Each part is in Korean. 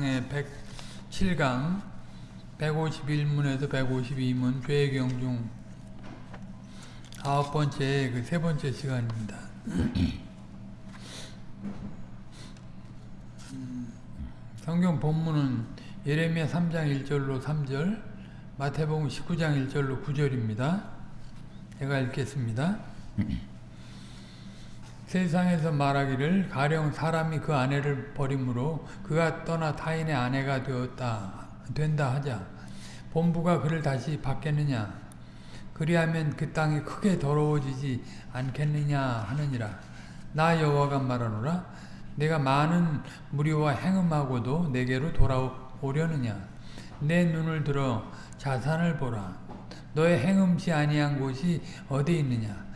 신앙의 107강 151문에서 152문 죄경 중 아홉 번째 그 세 번째 시간입니다. 음, 성경 본문은 예레미야 3장 1절로 3절, 마태복음 19장 1절로 9절입니다. 제가 읽겠습니다. 세상에서 말하기를 가령 사람이 그 아내를 버림으로 그가 떠나 타인의 아내가 되었다 된다 하자 본부가 그를 다시 받겠느냐? 그리하면 그 땅이 크게 더러워지지 않겠느냐 하느니라. 나 여호와가 말하노라. 내가 많은 무리와 행음하고도 내게로 돌아오려느냐? 내 눈을 들어 자산을 보라. 너의 행음치 아니한 곳이 어디 있느냐?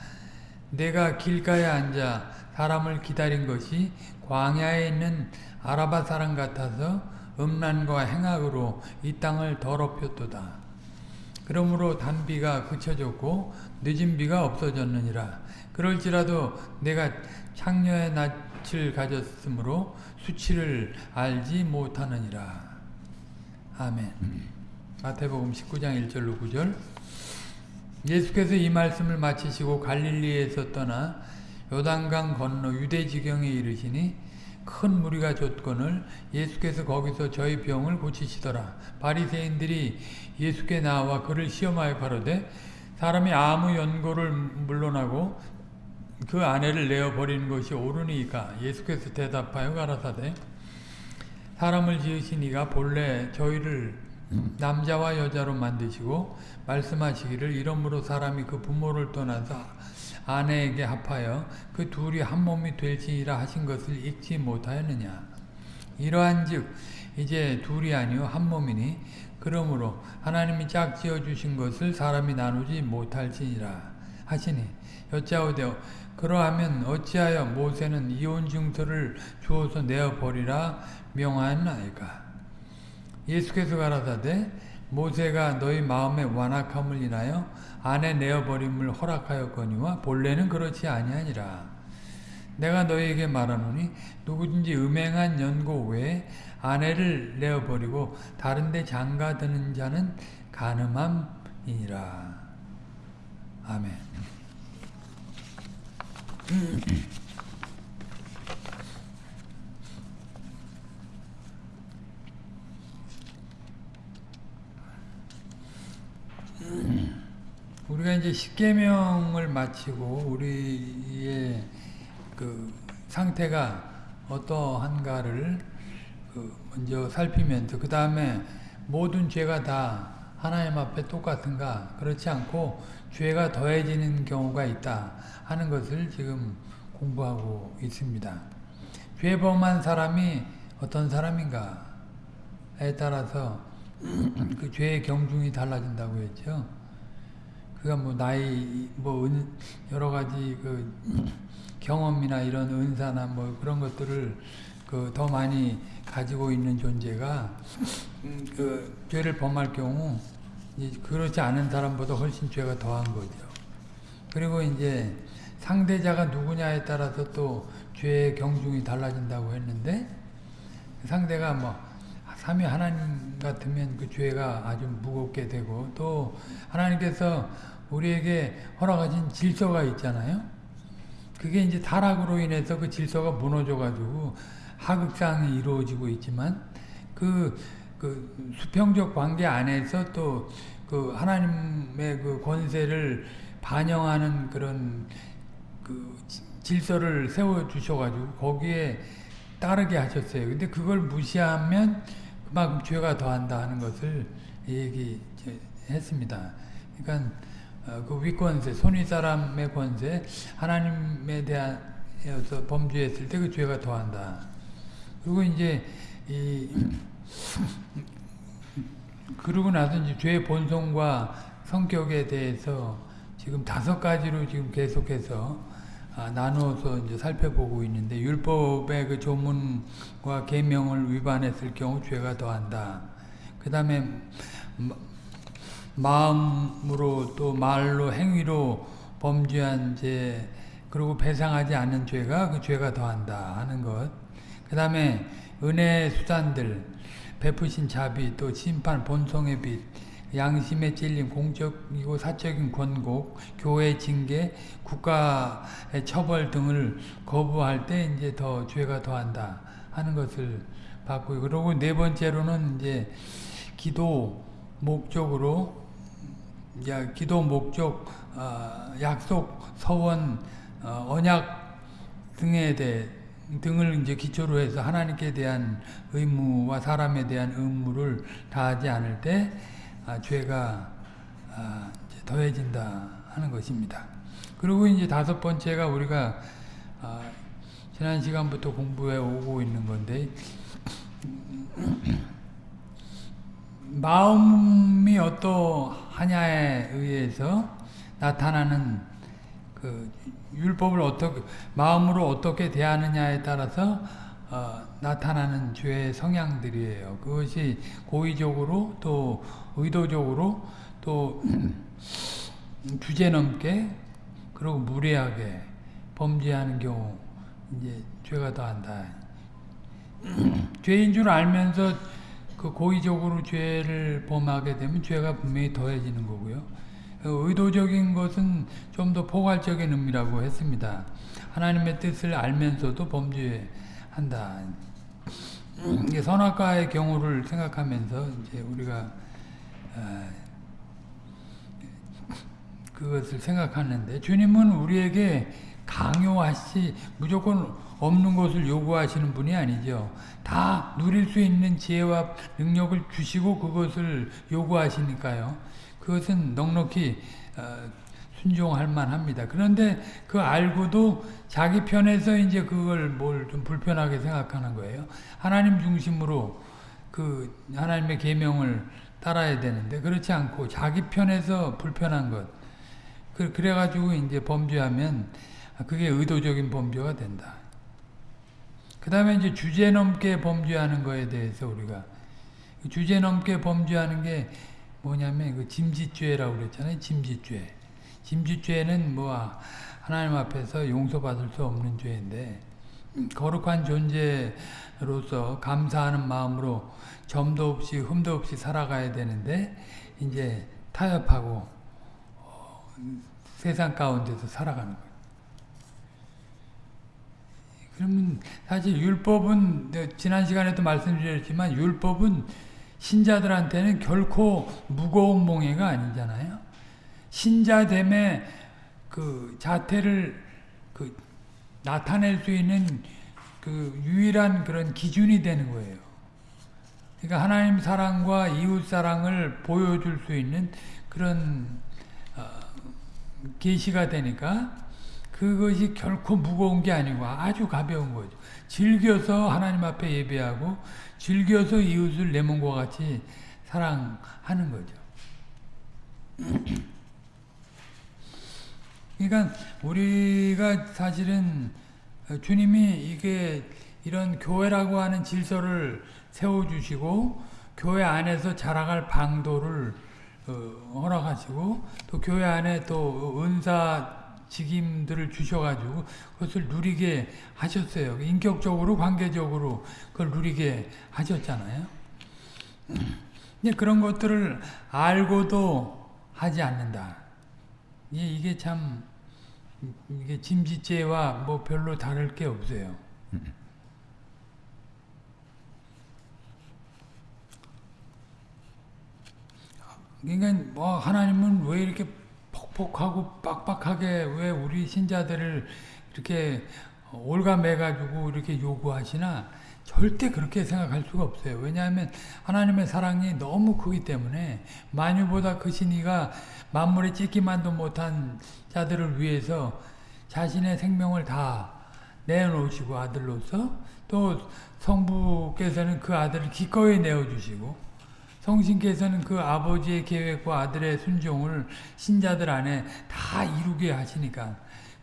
내가 길가에 앉아 사람을 기다린 것이 광야에 있는 아라바 사람 같아서 음란과 행악으로 이 땅을 더럽혔도다. 그러므로 단비가 그쳐졌고 늦은 비가 없어졌느니라. 그럴지라도 내가 창녀의 낯을 가졌으므로 수치를 알지 못하느니라. 아멘. 마태복음 19장 1절로 9절 예수께서 이 말씀을 마치시고 갈릴리에서 떠나 요단강 건너 유대 지경에 이르시니 큰 무리가 줬건을 예수께서 거기서 저희 병을 고치시더라. 바리새인들이 예수께 나와 그를 시험하여 가로되 사람이 아무 연고를 물러나고 그 아내를 내어 버리는 것이 옳으니까 예수께서 대답하여 가라사대 사람을 지으신 이가 본래 저희를 남자와 여자로 만드시고 말씀하시기를 이러므로 사람이 그 부모를 떠나서 아내에게 합하여 그 둘이 한 몸이 될지니라 하신 것을 읽지 못하였느냐? 이러한즉 이제 둘이 아니요 한 몸이니 그러므로 하나님이 짝지어 주신 것을 사람이 나누지 못할지니라 하시니 여짜오되 그러하면 어찌하여 모세는 이혼 증서를 주어서 내어 버리라 명하였나이까? 예수께서 가라사대 모세가 너희 마음의 완악함을 인하여 아내 내어버림을 허락하였거니와 본래는 그렇지 아니하니라. 내가 너희에게 말하노니 누구든지 음행한 연고 외에 아내를 내어버리고 다른 데 장가드는 자는 가늠함이니라. 아멘. 우리가 이제 십계명을 마치고 우리의 그 상태가 어떠한가를 그 먼저 살피면서 그 다음에 모든 죄가 다 하나님 앞에 똑같은가 그렇지 않고 죄가 더해지는 경우가 있다 하는 것을 지금 공부하고 있습니다. 죄 범한 사람이 어떤 사람인가에 따라서 그 죄의 경중이 달라진다고 했죠. 그가 뭐 나이 뭐 은, 여러 가지 그 경험이나 이런 은사나 뭐 그런 것들을 그 더 많이 가지고 있는 존재가 그 죄를 범할 경우 그렇지 않은 사람보다 훨씬 죄가 더한 거죠. 그리고 이제 상대자가 누구냐에 따라서 또 죄의 경중이 달라진다고 했는데 상대가 뭐 삼위 하나님 같으면 그 죄가 아주 무겁게 되고 또 하나님께서 우리에게 허락하신 질서가 있잖아요. 그게 이제 타락으로 인해서 그 질서가 무너져가지고 하극상이 이루어지고 있지만 그, 그 수평적 관계 안에서 또 그 하나님의 그 권세를 반영하는 그런 그 질서를 세워 주셔가지고 거기에 따르게 하셨어요. 근데 그걸 무시하면 그만큼 죄가 더한다 하는 것을 얘기했습니다. 그러니까 그 위권세, 손위 사람의 권세, 하나님에 대하여서 범죄했을 때 그 죄가 더한다. 그리고 이제 이 그러고 나서 이제 죄의 본성과 성격에 대해서 지금 다섯 가지로 지금 계속해서 아, 나누어서 이제 살펴보고 있는데 율법의 그 조문과 계명을 위반했을 경우 죄가 더한다. 그 다음에 마음으로 또 말로 행위로 범죄한 죄 그리고 배상하지 않는 죄가 그 죄가 더한다 하는 것. 그 다음에 은혜 수단들 베푸신 자비, 또 심판 본성의 빛, 양심의 찔림, 공적이고 사적인 권고, 교회 징계, 국가의 처벌 등을 거부할 때 이제 더 죄가 더한다 하는 것을 받고 그리고 네 번째로는 이제 기도 목적으로 야, 기도 목적, 어, 약속, 서원, 어, 언약 등에 대해 등을 이제 기초로 해서 하나님께 대한 의무와 사람에 대한 의무를 다하지 않을 때 아, 죄가 아, 이제 더해진다 하는 것입니다. 그리고 이제 다섯 번째가 우리가 아, 지난 시간부터 공부해 오고 있는 건데 마음이 어떠하냐에 의해서 나타나는 그 율법을 어떻게 마음으로 어떻게 대하느냐에 따라서 어, 나타나는 죄의 성향들이에요. 그것이 고의적으로 또 의도적으로 또 주제넘게 그리고 무례하게 범죄하는 경우 이제 죄가 더한다. 죄인 줄 알면서 그 고의적으로 죄를 범하게 되면 죄가 분명히 더해지는 거고요. 의도적인 것은 좀 더 포괄적인 의미라고 했습니다. 하나님의 뜻을 알면서도 범죄한다. 선악과의 경우를 생각하면서 이제 우리가 그것을 생각하는데 주님은 우리에게 강요하시 무조건 없는 것을 요구하시는 분이 아니죠. 다 누릴 수 있는 지혜와 능력을 주시고 그것을 요구하시니까요. 그것은 넉넉히 어, 순종할 만합니다. 그런데 그 알고도 자기 편에서 이제 그걸 뭘 좀 불편하게 생각하는 거예요. 하나님 중심으로 그 하나님의 계명을 따라야 되는데 그렇지 않고 자기 편에서 불편한 것 그, 그래가지고 이제 범죄하면 그게 의도적인 범죄가 된다. 그 다음에 이제 주제 넘게 범죄하는 거에 대해서 우리가 주제 넘게 범죄하는 게 뭐냐면 그 짐짓죄라고 그랬잖아요. 짐짓죄. 짐짓죄는 뭐 하나님 앞에서 용서받을 수 없는 죄인데 거룩한 존재로서 감사하는 마음으로 점도 없이 흠도 없이 살아가야 되는데 이제 타협하고 어, 세상 가운데서 살아가는 거예요. 그러면 사실 율법은 지난 시간에도 말씀드렸지만 율법은 신자들한테는 결코 무거운 몽해가 아니잖아요. 신자됨의 그 자태를 그 나타낼 수 있는 그 유일한 그런 기준이 되는 거예요. 그러니까 하나님 사랑과 이웃 사랑을 보여줄 수 있는 그런 어, 계시가 되니까 그것이 결코 무거운 게 아니고 아주 가벼운 거죠. 즐겨서 하나님 앞에 예배하고 즐겨서 이웃을 내 몸과 같이 사랑하는 거죠. 그러니까 우리가 사실은 주님이 이게 이런 교회라고 하는 질서를 세워주시고 교회 안에서 자라갈 방도를 어, 허락하시고 또 교회 안에 또 은사 직임들을 주셔가지고 그것을 누리게 하셨어요. 인격적으로 관계적으로 그걸 누리게 하셨잖아요. 그런 것들을 알고도 하지 않는다. 이게 참 이게 짐짓죄와 뭐 별로 다를 게 없어요. 그러니까 뭐 하나님은 왜 이렇게 폭폭하고 빡빡하게 왜 우리 신자들을 이렇게 올가매가지고 이렇게 요구하시나 절대 그렇게 생각할 수가 없어요. 왜냐하면 하나님의 사랑이 너무 크기 때문에 만유보다 크신 이가 만물에 찢기만도 못한 자들을 위해서 자신의 생명을 다 내놓으시고 아들로서 또 성부께서는 그 아들을 기꺼이 내어주시고 성신께서는 그 아버지의 계획과 아들의 순종을 신자들 안에 다 이루게 하시니까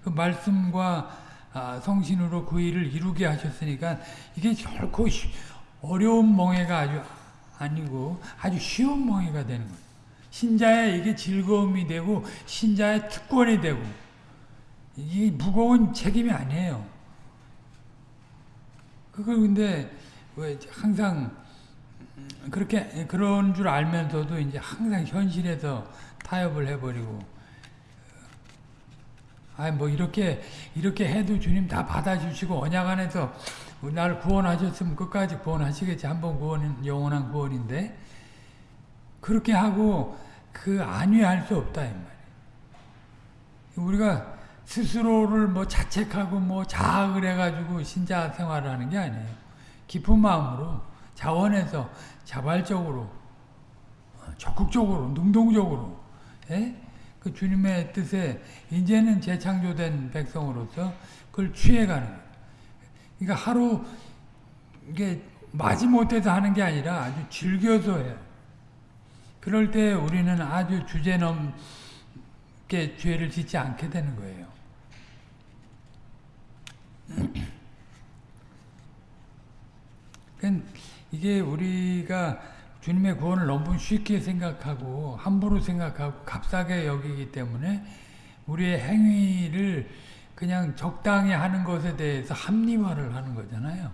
그 말씀과 아, 성신으로 그 일을 이루게 하셨으니까 이게 결코 어려운 멍해가 아주 아니고 아주 쉬운 멍해가 되는 거예요. 신자의 이게 즐거움이 되고 신자의 특권이 되고 이게 무거운 책임이 아니에요. 그걸 근데 왜 항상 그렇게 그런 줄 알면서도 이제 항상 현실에서 타협을 해버리고 아뭐 이렇게 이렇게 해도 주님 다 받아주시고 언약 안에서 날 구원하셨으면 끝까지 구원하시겠지 한번 구원은 영원한 구원인데 그렇게 하고 그 안위할 수 없다 이 말이에요. 우리가 스스로를 뭐 자책하고 뭐 자학을 해가지고 신자 생활을 하는 게 아니에요. 깊은 마음으로 자원해서 자발적으로 적극적으로 능동적으로 예? 그 주님의 뜻에 이제는 재창조된 백성으로서 그걸 취해가는 거예요. 그러니까 하루 이게 마지못해서 하는 게 아니라 아주 즐겨서 해요. 그럴 때 우리는 아주 주제넘게 죄를 짓지 않게 되는 거예요. 이게 우리가 주님의 구원을 너무 쉽게 생각하고 함부로 생각하고 값싸게 여기기 때문에 우리의 행위를 그냥 적당히 하는 것에 대해서 합리화를 하는 거잖아요.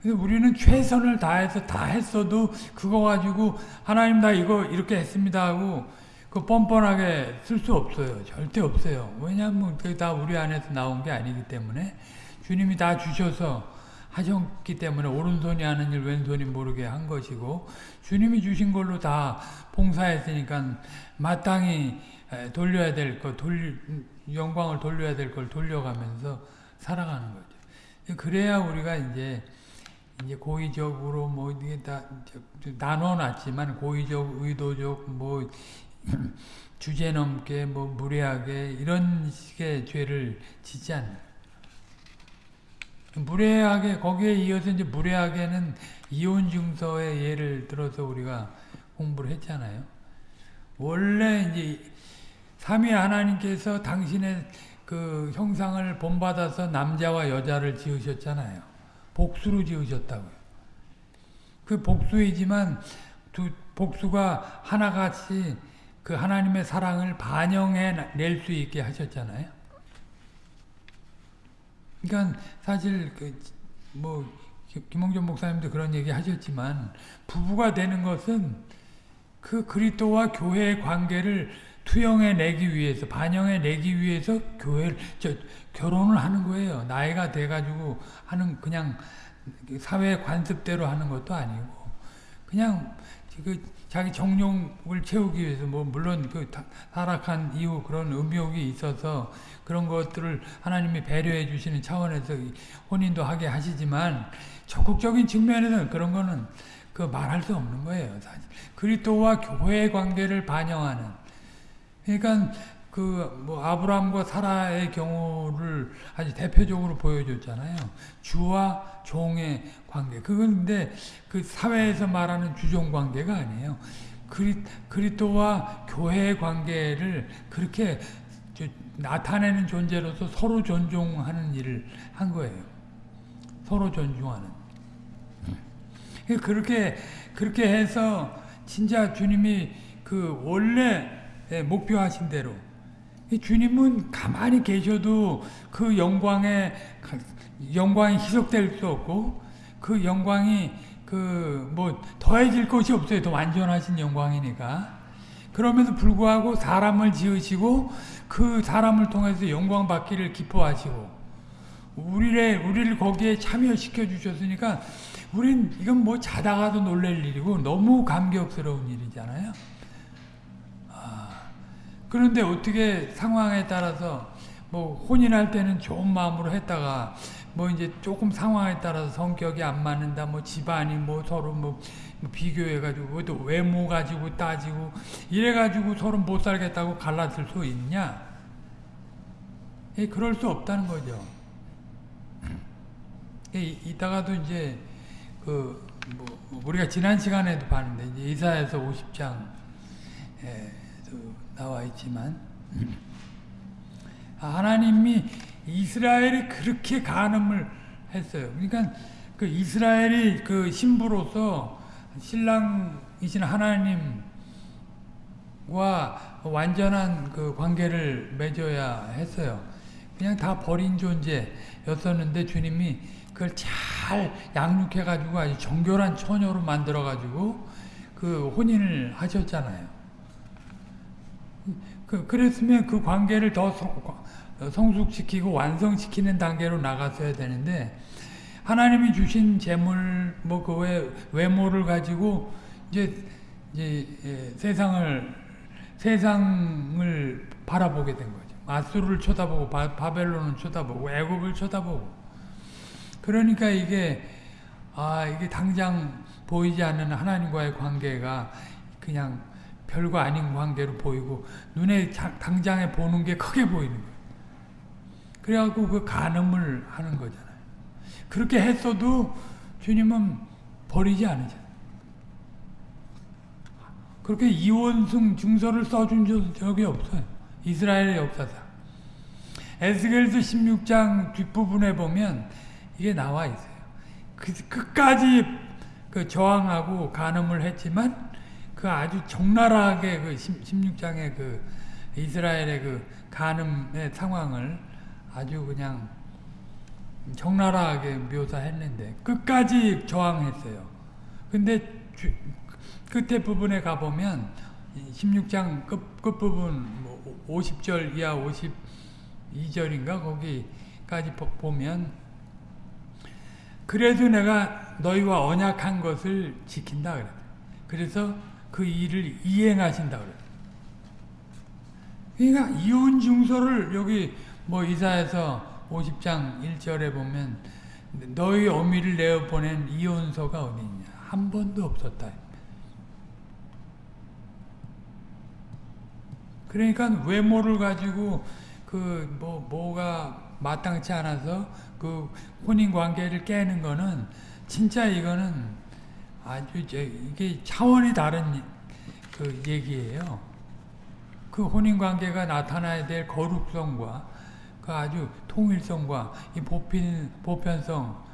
그래서 우리는 최선을 다해서 다 했어도 그거 가지고 하나님 나 이거 이렇게 했습니다 하고 그 뻔뻔하게 쓸 수 없어요. 절대 없어요. 왜냐하면 그게 다 우리 안에서 나온 게 아니기 때문에 주님이 다 주셔서 하셨기 때문에 오른손이 하는 일 왼손이 모르게 한 것이고 주님이 주신 걸로 다 봉사했으니까 마땅히 돌려야 될 것, 돌 영광을 돌려야 될 걸 돌려가면서 살아가는 거죠. 그래야 우리가 이제 이제 고의적으로 뭐 이게 다 나눠놨지만 고의적, 의도적, 뭐 주제 넘게, 뭐 무례하게 이런 식의 죄를 짓지 않는. 무례하게 거기에 이어서 이제 무례하게는 이혼 증서의 예를 들어서 우리가 공부를 했잖아요. 원래 이제 삼위 하나님께서 당신의 그 형상을 본받아서 남자와 여자를 지으셨잖아요. 복수로 지으셨다고요. 그 복수이지만 두 복수가 하나같이 그 하나님의 사랑을 반영해 낼 수 있게 하셨잖아요. 그러니까 사실 그 뭐 김홍전 목사님도 그런 얘기 하셨지만 부부가 되는 것은 그 그리스도와 교회의 관계를 투영해 내기 위해서 반영해 내기 위해서 교회를 저 결혼을 하는 거예요. 나이가 돼 가지고 하는 그냥 사회 관습대로 하는 것도 아니고 그냥 그 자기 정욕을 채우기 위해서 뭐 물론 그 타락한 이후 그런 음욕이 있어서 그런 것들을 하나님이 배려해 주시는 차원에서 혼인도 하게 하시지만 적극적인 측면에서는 그런 거는 그 말할 수 없는 거예요. 사실. 그리스도와 교회의 관계를 반영하는 그러니까 그 뭐 아브라함과 사라의 경우를 아주 대표적으로 보여줬잖아요. 주와 종의 관계. 그건 근데 그 사회에서 말하는 주종 관계가 아니에요. 그리, 그리스도와 교회의 관계를 그렇게 나타내는 존재로서 서로 존중하는 일을 한 거예요. 서로 존중하는. 그렇게 그렇게 해서 진짜 주님이 그 원래 목표하신 대로 주님은 가만히 계셔도 그 영광에 영광이 희석될 수 없고 그 영광이 그 뭐 더해질 것이 없어요. 더 완전하신 영광이니까. 그럼에도 불구하고 사람을 지으시고 그 사람을 통해서 영광 받기를 기뻐하시고 우리를 우리를 거기에 참여시켜 주셨으니까 우린 이건 뭐 자다가도 놀랄 일이고 너무 감격스러운 일이잖아요. 아, 그런데 어떻게 상황에 따라서 뭐 혼인할 때는 좋은 마음으로 했다가 뭐 이제 조금 상황에 따라서 성격이 안 맞는다, 뭐 집안이 뭐 서로 뭐, 뭐 비교해가지고 또 외모 가지고 따지고 이래가지고 서로 못 살겠다고 갈라질 수 있냐? 예, 그럴 수 없다는 거죠. 예, 이따가도 이제 그 뭐 우리가 지난 시간에도 봤는데 이사에서 50장 에도 나와 있지만 아, 하나님이 이스라엘이 그렇게 간음을 했어요. 그러니까 그 이스라엘이 그 신부로서 신랑이신 하나님과 완전한 그 관계를 맺어야 했어요. 그냥 다 버린 존재였었는데 주님이 그걸 잘 양육해가지고 아주 정결한 처녀로 만들어가지고 그 혼인을 하셨잖아요. 그, 그랬으면 그 관계를 더 성, 성숙시키고 완성시키는 단계로 나갔어야 되는데 하나님이 주신 재물 뭐 그 외 외모를 가지고 이제 이제 예, 세상을 세상을 바라보게 된 거죠. 아수르를 쳐다보고 바, 바벨론을 쳐다보고 애굽을 쳐다보고 그러니까 이게 아 이게 당장 보이지 않는 하나님과의 관계가 그냥 별거 아닌 관계로 보이고 눈에 자, 당장에 보는 게 크게 보이는 거예요. 그래갖고 그 간음을 하는 거잖아요. 그렇게 했어도 주님은 버리지 않으셨어요. 그렇게 이원승 증서를 써준 적이 없어요. 이스라엘의 역사상. 에스겔서 16장 뒷부분에 보면 이게 나와 있어요. 그, 끝까지 그 저항하고 간음을 했지만 그 아주 적나라하게 그 16장의 그 이스라엘의 그 간음의 상황을 아주 그냥 적나라하게 묘사했는데 끝까지 저항했어요. 근데 주, 끝에 부분에 가보면 16장 끝, 끝부분 50절 뭐 이하 52절인가 거기까지 보면 그래도 내가 너희와 언약한 것을 지킨다 그래. 그래서 그 일을 이행하신다 그래. 그러니까 이혼 증서를 여기 뭐 이사에서 50장 1절에 보면 너희 어미를 내어 보낸 이혼서가 어디 있냐 한 번도 없었다. 그러니까 외모를 가지고 그 뭐 뭐가 마땅치 않아서 그 혼인 관계를 깨는 거는 진짜 이거는 아주 이게 차원이 다른 그 얘기예요. 그 혼인 관계가 나타나야 될 거룩성과 그 아주 통일성과 이 보편 보편성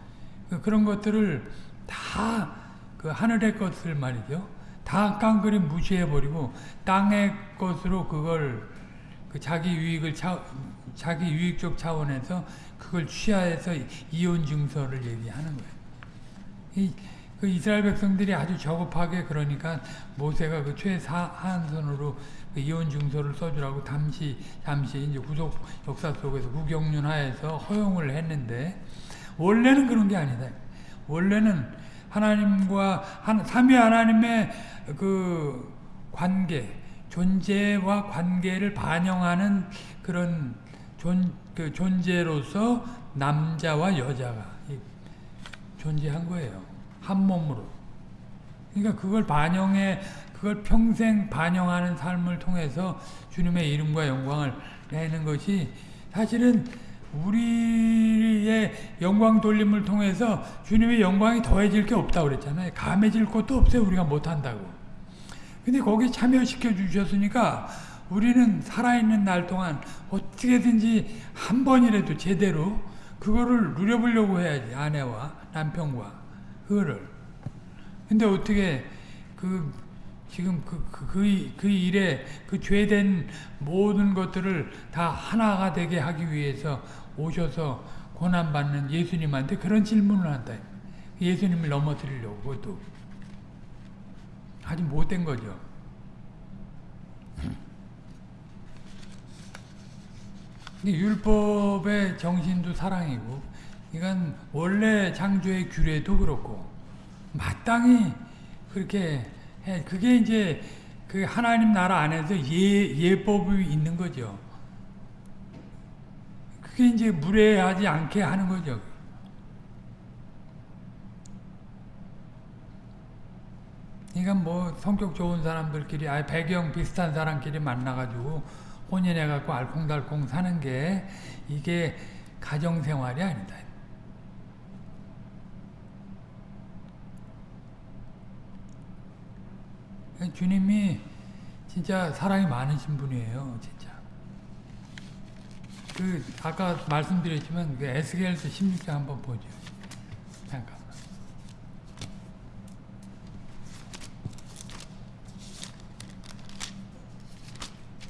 그 그런 것들을 다 그 하늘의 것을 말이죠. 다 깡그리 무시해 버리고 땅의 것으로 그걸 그 자기 유익을 차, 자기 유익적 차원에서 그걸 취하해서 이혼 증서를 얘기하는 거예요. 이, 그 이스라엘 백성들이 아주 저급하게 그러니까 모세가 그 최하한선으로 그 이혼 증서를 써주라고 잠시 잠시 이제 구속 역사 속에서 구경륜 하에서 허용을 했는데 원래는 그런 게 아니다. 원래는 하나님과 한, 삼위 하나님의 그 관계, 존재와 관계를 반영하는 그런 존, 그 존재로서 남자와 여자가 존재한 거예요. 한 몸으로. 그러니까 그걸 반영해, 그걸 평생 반영하는 삶을 통해서 주님의 이름과 영광을 내는 것이 사실은 우리의 영광 돌림을 통해서 주님의 영광이 더해질 게 없다고 그랬잖아요. 감해질 것도 없어요. 우리가 못한다고. 근데 거기 참여시켜 주셨으니까 우리는 살아있는 날 동안 어떻게든지 한 번이라도 제대로 그거를 누려보려고 해야지. 아내와 남편과. 그거를. 근데 어떻게 그 지금 그, 그, 그, 그 일에 그 죄된 모든 것들을 다 하나가 되게 하기 위해서 오셔서 고난받는 예수님한테 그런 질문을 한다. 예수님을 넘어뜨리려고 그것도 아주 못된 거죠. 율법의 정신도 사랑이고 이건 원래 창조의 규례도 그렇고 마땅히 그렇게 해. 그게 이제 그 하나님 나라 안에서 예, 예법이 있는 거죠. 그게 이제 무례하지 않게 하는 거죠. 그러니까 뭐 성격 좋은 사람들끼리 아 배경 비슷한 사람끼리 만나가지고 혼인해갖고 알콩달콩 사는 게 이게 가정생활이 아니다. 주님이 진짜 사랑이 많으신 분이에요, 진짜. 그 아까 말씀드렸지만 그 에스겔서 16장 한번 보죠. 잠깐만.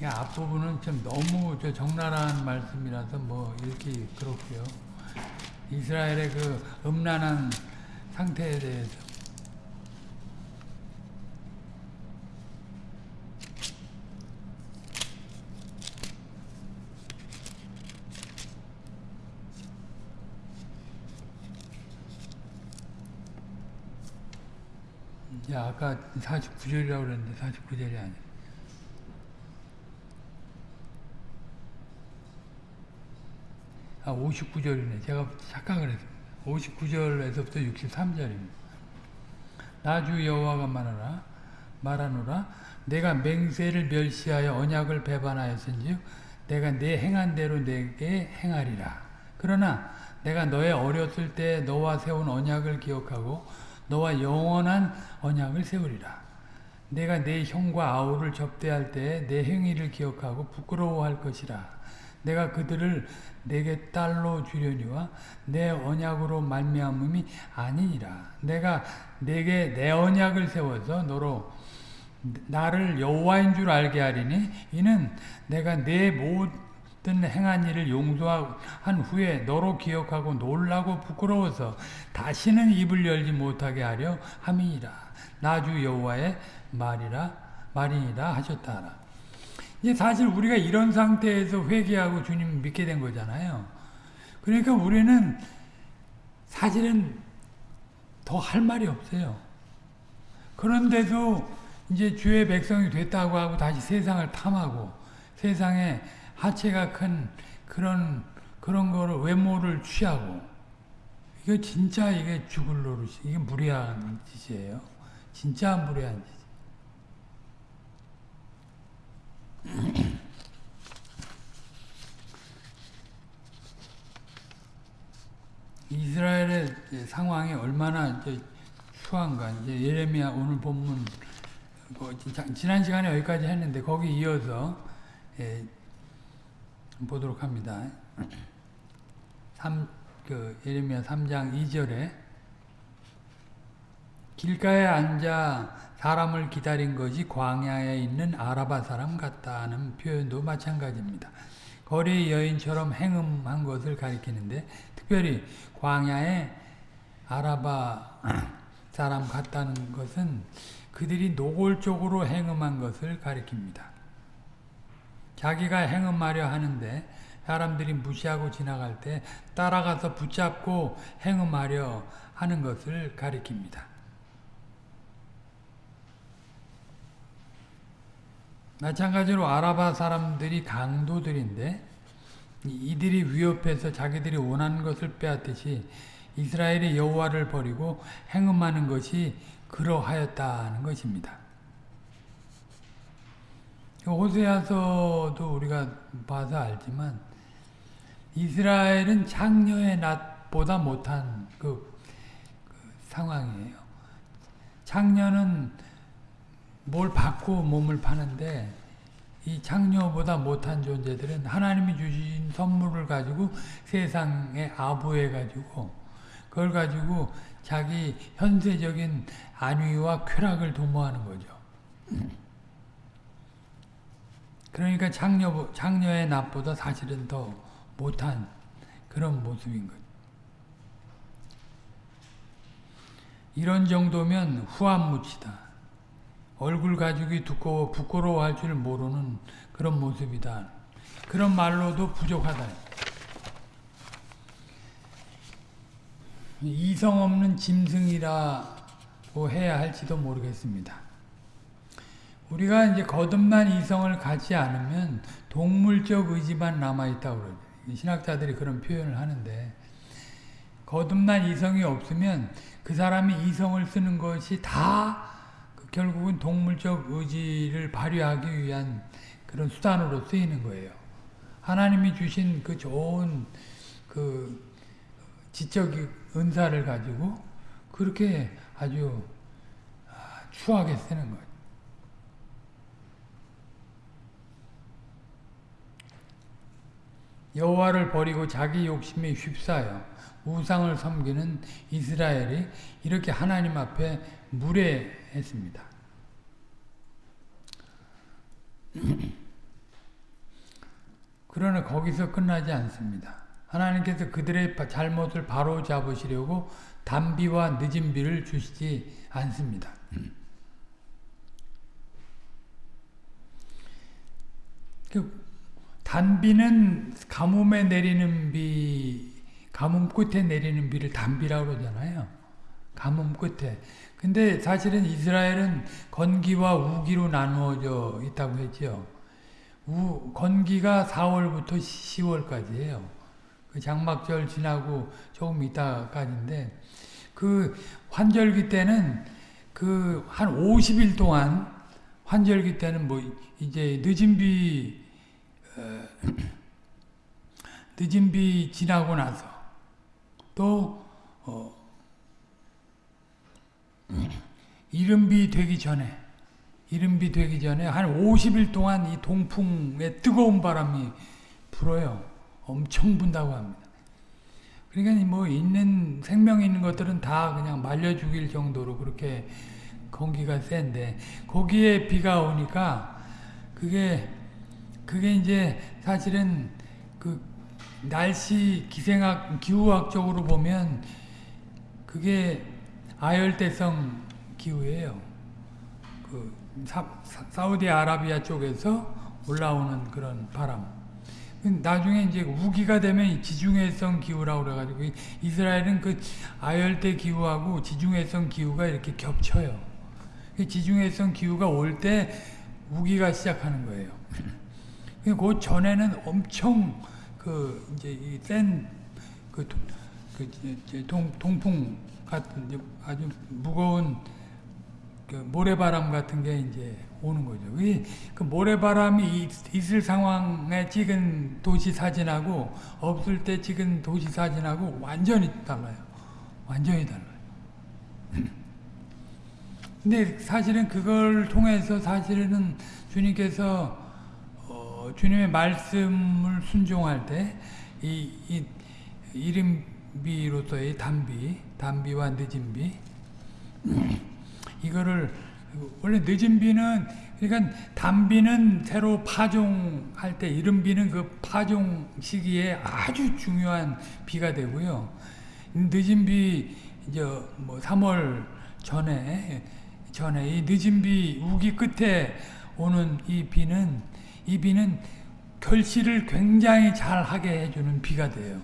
이 앞부분은 좀 너무 저 적나라한 말씀이라서 뭐 이렇게 그렇고요. 이스라엘의 그 음란한 상태에 대해서. 야, 아까 49절이라고 그랬는데 49절이 아니야. 아, 59절이네. 제가 착각을 했습니다. 59절에서부터 63절입니다. 나주 여호와가 말하라 말하노라 내가 맹세를 멸시하여 언약을 배반하였은즉 내가 내 행한 대로 내게 행하리라. 그러나 내가 너의 어렸을 때 너와 세운 언약을 기억하고 너와 영원한 언약을 세우리라. 내가 내 형과 아우를 접대할 때 내 행위를 기억하고 부끄러워할 것이라. 내가 그들을 내게 딸로 주려니와 내 언약으로 말미암음이 아니니라. 내가 내게 내 언약을 세워서 너로 나를 여호와인 줄 알게 하리니 이는 내가 내 모든 행한 일을 용서한 후에 너로 기억하고 놀라고 부끄러워서 다시는 입을 열지 못하게 하려 함이니라. 나주 여호와의 말이라 말이니라 하셨다라. 이제 사실 우리가 이런 상태에서 회개하고 주님 믿게 된 거잖아요. 그러니까 우리는 사실은 더 할 말이 없어요. 그런데도 이제 주의 백성이 됐다고 하고 다시 세상을 탐하고 세상에 하체가 큰 그런 그런 거를 외모를 취하고 이거 진짜 이게 죽을 노릇이 이게 무리한 짓이에요. 진짜 무리한 짓. 이스라엘의 상황이 얼마나 추한가. 이제 예레미야 오늘 본문 뭐 지난 시간에 여기까지 했는데 거기 이어서 예, 보도록 합니다. 3, 그 예레미야 3장 2절에 길가에 앉아 사람을 기다린 것이 광야에 있는 아라바 사람 같다는 표현도 마찬가지입니다. 거리 여인처럼 행음한 것을 가리키는데 특별히 광야에 아라바 사람 같다는 것은 그들이 노골적으로 행음한 것을 가리킵니다. 자기가 행음하려 하는데 사람들이 무시하고 지나갈 때 따라가서 붙잡고 행음하려 하는 것을 가리킵니다. 마찬가지로 아라바 사람들이 강도들인데 이들이 위협해서 자기들이 원하는 것을 빼앗듯이 이스라엘이 여호와를 버리고 행음하는 것이 그러하였다는 것입니다. 호세아서도 우리가 봐서 알지만 이스라엘은 창녀의 낮보다 못한 그, 그 상황이에요. 창녀는 뭘 받고 몸을 파는데 이 창녀보다 못한 존재들은 하나님이 주신 선물을 가지고 세상에 아부해 가지고 그걸 가지고 자기 현세적인 안위와 쾌락을 도모하는 거죠. 그러니까 창녀, 창녀의 납보다 사실은 더 못한 그런 모습인 거죠. 이런 정도면 후한무치다. 얼굴 가죽이 두꺼워 부끄러워할 줄 모르는 그런 모습이다. 그런 말로도 부족하다. 이성 없는 짐승이라고 해야 할지도 모르겠습니다. 우리가 이제 거듭난 이성을 갖지 않으면 동물적 의지만 남아있다고 그러죠. 신학자들이 그런 표현을 하는데 거듭난 이성이 없으면 그 사람이 이성을 쓰는 것이 다 결국은 동물적 의지를 발휘하기 위한 그런 수단으로 쓰이는 거예요. 하나님이 주신 그 좋은 그 지적 은사를 가지고 그렇게 아주 추하게 쓰는 거예요. 여호와를 버리고 자기 욕심에 휩싸여 우상을 섬기는 이스라엘이 이렇게 하나님 앞에 무례했습니다. 그러나 거기서 끝나지 않습니다. 하나님께서 그들의 바- 잘못을 바로 잡으시려고 단비와 늦은 비를 주시지 않습니다. 그 단비는 가뭄에 내리는 비, 가뭄 끝에 내리는 비를 단비라고 그러잖아요. 가뭄 끝에. 근데 사실은 이스라엘은 건기와 우기로 나누어져 있다고 했죠. 우, 건기가 4월부터 10월까지예요. 그 장막절 지나고 조금 있다까지인데 그 환절기 때는 그 한 50일 동안 환절기 때는 뭐 이제 늦은 비 어, 늦은 비 지나고 나서 또 어, 이른 비 되기 전에 이른 비 되기 전에 한 50일 동안 이 동풍의 뜨거운 바람이 불어요. 엄청 분다고 합니다. 그러니까 뭐 있는 생명 있는 것들은 다 그냥 말려 죽일 정도로 그렇게 공기가 센데 거기에 비가 오니까 그게 그게 이제 사실은 그 날씨 기생학 기후학적으로 보면 그게 아열대성 기후예요. 그 사, 사우디 아라비아 쪽에서 올라오는 그런 바람. 나중에 이제 우기가 되면 지중해성 기후라고 그래가지고 이스라엘은 그 아열대 기후하고 지중해성 기후가 이렇게 겹쳐요. 그 지중해성 기후가 올 때 우기가 시작하는 거예요. 그 전에는 엄청 그 이제 센그 그 동풍 같은 아주 무거운 그 모래바람 같은 게 이제 오는 거죠. 그 모래바람이 있 을 상황에 찍은 도시 사진하고 없을 때 찍은 도시 사진하고 완전히 달라요. 완전히 달라요. 근데 사실은 그걸 통해서 사실은 주님께서 어, 주님의 말씀을 순종할 때 이, 이 이름비로서의 단비, 단비와 늦은 비 이거를 원래 늦은 비는 그러니까 단비는 새로 파종할 때 이른 비는 그 파종 시기에 아주 중요한 비가 되고요. 늦은 비 이제 뭐 3월 전에 전에 이 늦은 비 우기 끝에 오는 이 비는 이 비는 결실을 굉장히 잘 하게 해주는 비가 돼요.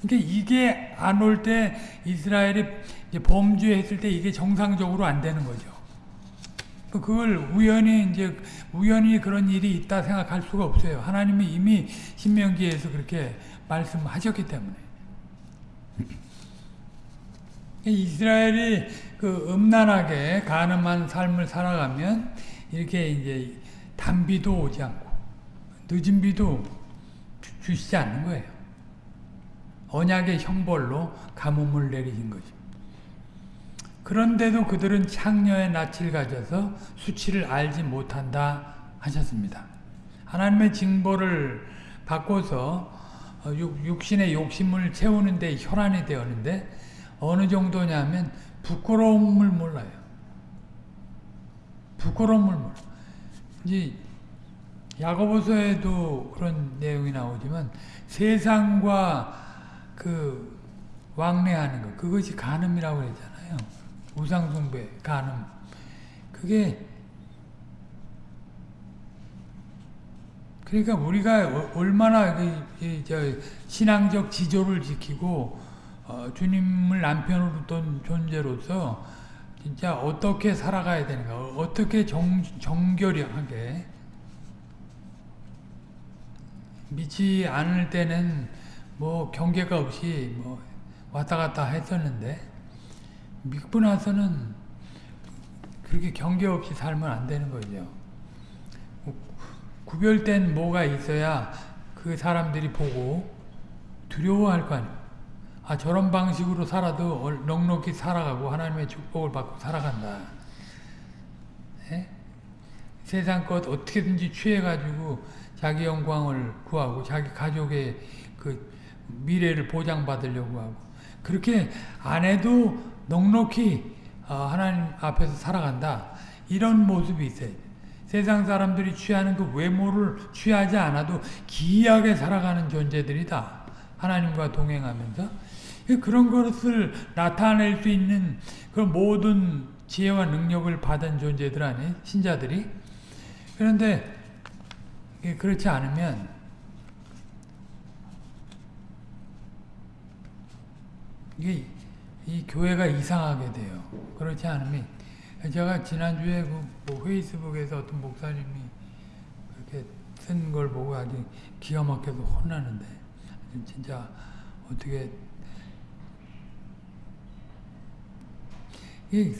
그러니까 이게 안 올 때 이스라엘이 범죄했을 때 이게 정상적으로 안 되는 거죠. 그걸 우연히 이제 우연히 그런 일이 있다 생각할 수가 없어요. 하나님이 이미 신명기에서 그렇게 말씀하셨기 때문에. 이스라엘이 그 음란하게 가늠한 삶을 살아가면 이렇게 이제 단비도 오지 않고 늦은 비도 주시지 않는 거예요. 언약의 형벌로 가뭄을 내리신 거죠. 그런데도 그들은 창녀의 낯을 가져서 수치를 알지 못한다 하셨습니다. 하나님의 징벌을 받고서 육신의 욕심을 채우는 데 혈안이 되었는데 어느 정도냐면 부끄러움을 몰라요. 부끄러움을 몰라. 이제 야고보서에도 그런 내용이 나오지만 세상과 그 왕래하는 것 그것이 간음이라고 그랬잖아요. 우상숭배, 간음. 그게 그러니까 우리가 얼마나 신앙적 지조를 지키고 어, 주님을 남편으로 둔 존재로서 진짜 어떻게 살아가야 되는가, 어떻게 정, 정결하게 믿지 않을 때는 뭐 경계가 없이 뭐 왔다 갔다 했었는데 믿고 나서는 그렇게 경계 없이 살면 안 되는 거죠. 구별된 뭐가 있어야 그 사람들이 보고 두려워할 거 아니에요. 아 저런 방식으로 살아도 넉넉히 살아가고 하나님의 축복을 받고 살아간다. 네? 세상 것 어떻게든지 취해가지고 자기 영광을 구하고 자기 가족의 그 미래를 보장받으려고 하고 그렇게 안 해도 넉넉히 하나님 앞에서 살아간다. 이런 모습이 있어요. 세상 사람들이 취하는 그 외모를 취하지 않아도 기이하게 살아가는 존재들이다. 하나님과 동행하면서 그런 것을 나타낼 수 있는 그 모든 지혜와 능력을 받은 존재들 아니에요? 신자들이. 그런데 그렇지 않으면 이게 이 교회가 이상하게 돼요. 그렇지 않으면 제가 지난주에 그뭐 페이스북에서 어떤 목사님이 그렇게 쓴 걸 보고 아주 기가 막혀서 혼나는데 진짜 어떻게 이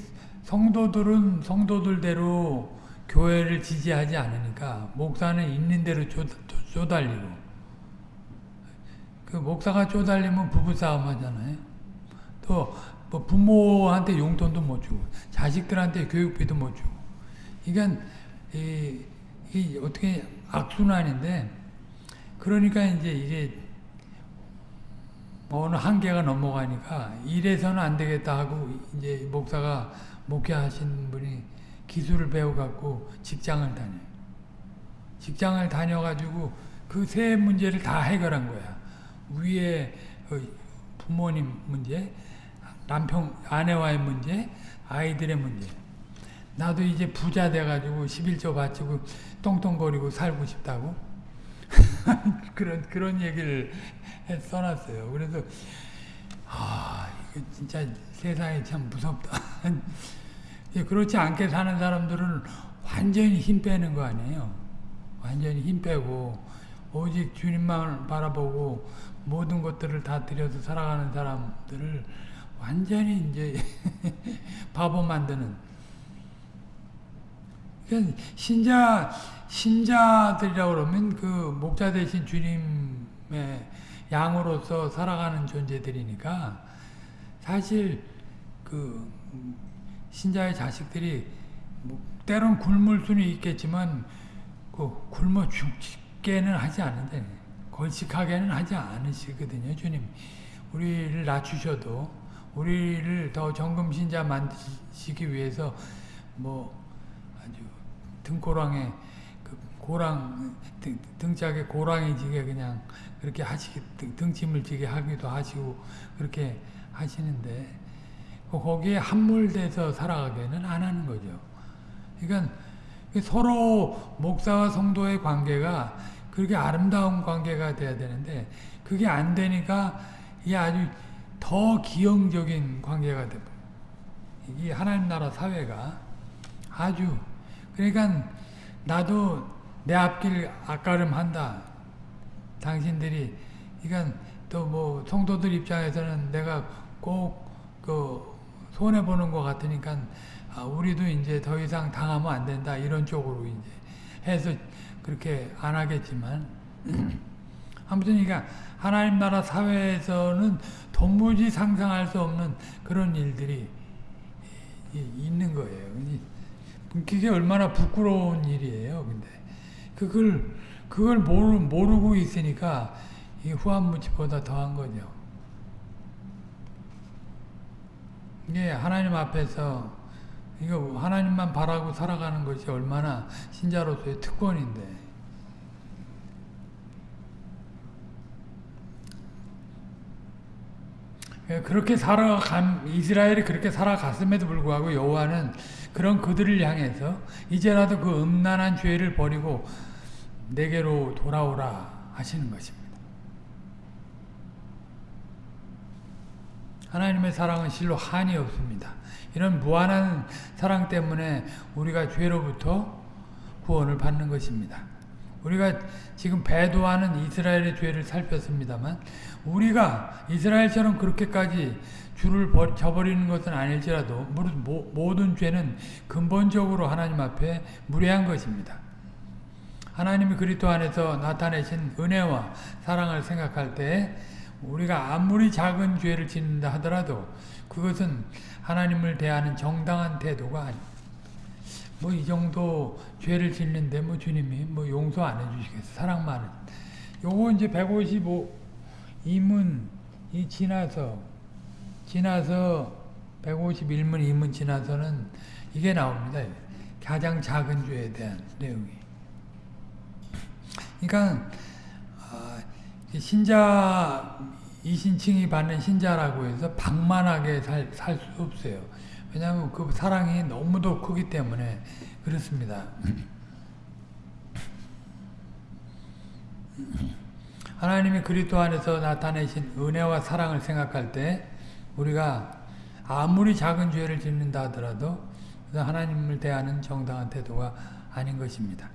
성도들은 성도들대로 교회를 지지하지 않으니까 목사는 있는 대로 쪼, 쪼달리고 그 목사가 쪼달리면 부부싸움 하잖아요. 또 뭐 부모한테 용돈도 못 주고 자식들한테 교육비도 못 주고 이건 이, 이 어떻게 악순환인데 그러니까 이제 이게 어느 한계가 넘어가니까 이래서는 안 되겠다 하고 이제 목사가 목회하신 분이 기술을 배워갖고 직장을 다녀요. 직장을 다녀가지고 그 세 문제를 다 해결한 거야. 위에 부모님 문제, 남편, 아내와의 문제, 아이들의 문제. 나도 이제 부자 돼가지고 11조 바치고 똥똥거리고 살고 싶다고. 그런, 그런 얘기를 써놨어요. 그래서, 아, 이거 진짜 세상이 참 무섭다. 그렇지 않게 사는 사람들은 완전히 힘 빼는 거 아니에요. 완전히 힘 빼고, 오직 주님만 바라보고, 모든 것들을 다 들여서 살아가는 사람들을 완전히 이제 바보 만드는 신자 신자들이라고 그러면 그 목자 대신 주님의 양으로서 살아가는 존재들이니까 사실 그 신자의 자식들이 뭐 때론 굶을 수는 있겠지만 그 굶어 죽게는 하지 않는데 걸식하게는 하지 않으시거든요 주님. 우리를 낮추셔도 우리를 더 정금신자 만드시기 위해서 뭐 아주 등고랑에 그 고랑 등, 등짝에 고랑이 지게 그냥 그렇게 하시기 등, 등짐을 지게 하기도 하시고 그렇게 하시는데 거기에 함몰돼서 살아가게는 안 하는 거죠. 그러니까 서로 목사와 성도의 관계가 그렇게 아름다운 관계가 돼야 되는데 그게 안 되니까 이게 아주 더 기형적인 관계가 되고 이 하나님 나라 사회가 아주 그러니까 나도 내 앞길 앞가름한다. 당신들이 그러니까 또 뭐 성도들 입장에서는 내가 꼭그 손해 보는 것 같으니까 아, 우리도 이제 더 이상 당하면 안 된다 이런 쪽으로 이제 해서 그렇게 안 하겠지만 아무튼 그러니까 하나님 나라 사회에서는 도무지 상상할 수 없는 그런 일들이 있는 거예요. 그게 얼마나 부끄러운 일이에요. 근데 그걸 그걸 모르, 모르고 있으니까 이 후한무치보다 더한 거죠. 이게 하나님 앞에서 이거 하나님만 바라고 살아가는 것이 얼마나 신자로서의 특권인데 그렇게 살아간 이스라엘이 그렇게 살아갔음에도 불구하고 여호와는 그런 그들을 향해서 이제라도 그 음란한 죄를 버리고 내게로 돌아오라 하시는 것입니다. 하나님의 사랑은 실로 한이 없습니다. 이런 무한한 사랑 때문에 우리가 죄로부터 구원을 받는 것입니다. 우리가 지금 배도하는 이스라엘의 죄를 살폈습니다만 우리가 이스라엘처럼 그렇게까지 주를 저버리는 것은 아닐지라도 모든 죄는 근본적으로 하나님 앞에 무례한 것입니다. 하나님이 그리스도 안에서 나타내신 은혜와 사랑을 생각할 때 우리가 아무리 작은 죄를 짓는다 하더라도 그것은 하나님을 대하는 정당한 태도가 아닙니다. 뭐이 정도 죄를 짓는데 뭐 주님이 뭐 용서 안 해주시겠어 사랑만 요거 이제 155 이문 이 지나서 지나서 151문 이문 지나서는 이게 나옵니다. 가장 작은 죄에 대한 내용이. 그러니까 어, 신자 이신칭이 받는 신자라고 해서 방만하게 살 수 없어요. 왜냐하면 그 사랑이 너무도 크기 때문에 그렇습니다. 하나님이 그리스도 안에서 나타내신 은혜와 사랑을 생각할 때 우리가 아무리 작은 죄를 짓는다 하더라도 하나님을 대하는 정당한 태도가 아닌 것입니다.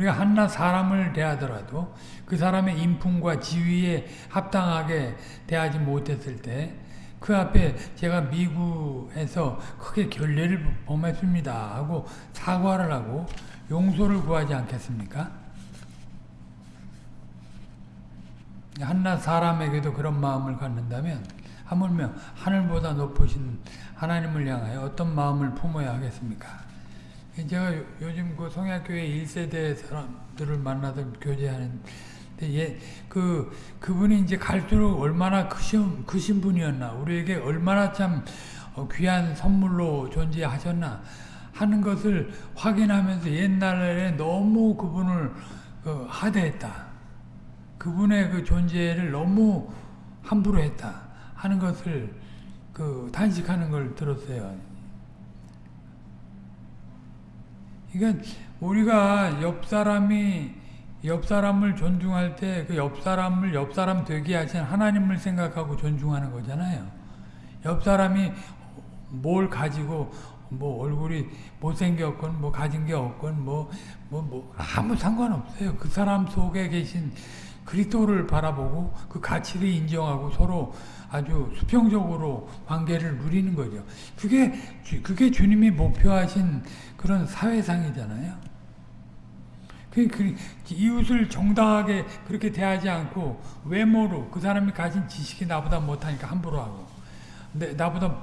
우리가 한낱 사람을 대하더라도 그 사람의 인품과 지위에 합당하게 대하지 못했을 때 그 앞에 제가 미국에서 크게 결례를 범했습니다 하고 사과를 하고 용서를 구하지 않겠습니까? 한낱 사람에게도 그런 마음을 갖는다면 하물며 하늘보다 높으신 하나님을 향하여 어떤 마음을 품어야 하겠습니까? 제가 요즘 그 성약교회 1세대 사람들을 만나서 교제하는 예, 그, 그분이 이제 갈수록 얼마나 크신, 크신 분이었나, 우리에게 얼마나 참 귀한 선물로 존재하셨나 하는 것을 확인하면서 옛날에 너무 그분을 그 하대했다. 그분의 그 존재를 너무 함부로 했다 하는 것을 그 단식하는 걸 들었어요. 그러니까 우리가 옆 사람이 옆 사람을 존중할 때 그 옆 사람을 옆 사람 되게 하신 하나님을 생각하고 존중하는 거잖아요. 옆 사람이 뭘 가지고 뭐 얼굴이 못생겼건 뭐 가진 게 없건 뭐뭐 뭐, 뭐 아무 상관없어요. 그 사람 속에 계신 그리스도를 바라보고 그 가치를 인정하고 서로 아주 수평적으로 관계를 누리는 거죠. 그게 그게 주님이 목표하신 그런 사회상이잖아요. 그, 그 이웃을 정당하게 그렇게 대하지 않고 외모로 그 사람이 가진 지식이 나보다 못하니까 함부로 하고 내, 나보다